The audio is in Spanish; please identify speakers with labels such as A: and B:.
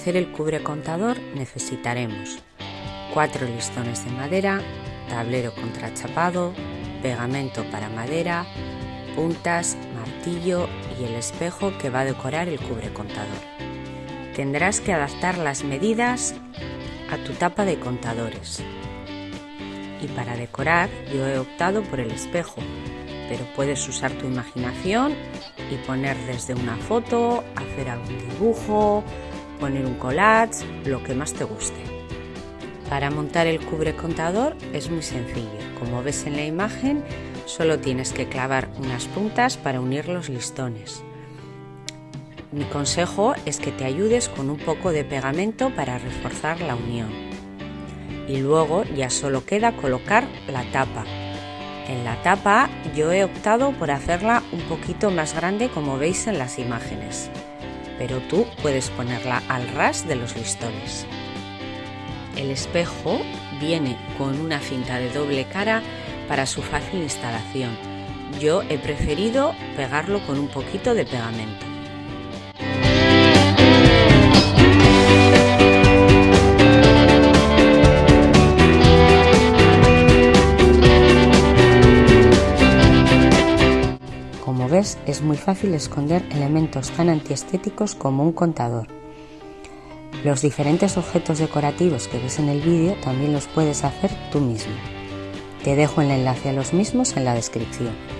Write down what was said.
A: hacer el cubre contador necesitaremos cuatro listones de madera, tablero contrachapado, pegamento para madera, puntas, martillo y el espejo que va a decorar el cubre contador. Tendrás que adaptar las medidas a tu tapa de contadores. Y para decorar yo he optado por el espejo, pero puedes usar tu imaginación y poner desde una foto, hacer algún dibujo, poner un collage, lo que más te guste. Para montar el cubre contador es muy sencillo. Como ves en la imagen, solo tienes que clavar unas puntas para unir los listones. Mi consejo es que te ayudes con un poco de pegamento para reforzar la unión. Y luego ya solo queda colocar la tapa. En la tapa yo he optado por hacerla un poquito más grande como veis en las imágenes, pero tú puedes ponerla al ras de los listones. El espejo viene con una cinta de doble cara para su fácil instalación. Yo he preferido pegarlo con un poquito de pegamento. Ves, es muy fácil esconder elementos tan antiestéticos como un contador. Los diferentes objetos decorativos que ves en el vídeo también los puedes hacer tú mismo. Te dejo el enlace a los mismos en la descripción.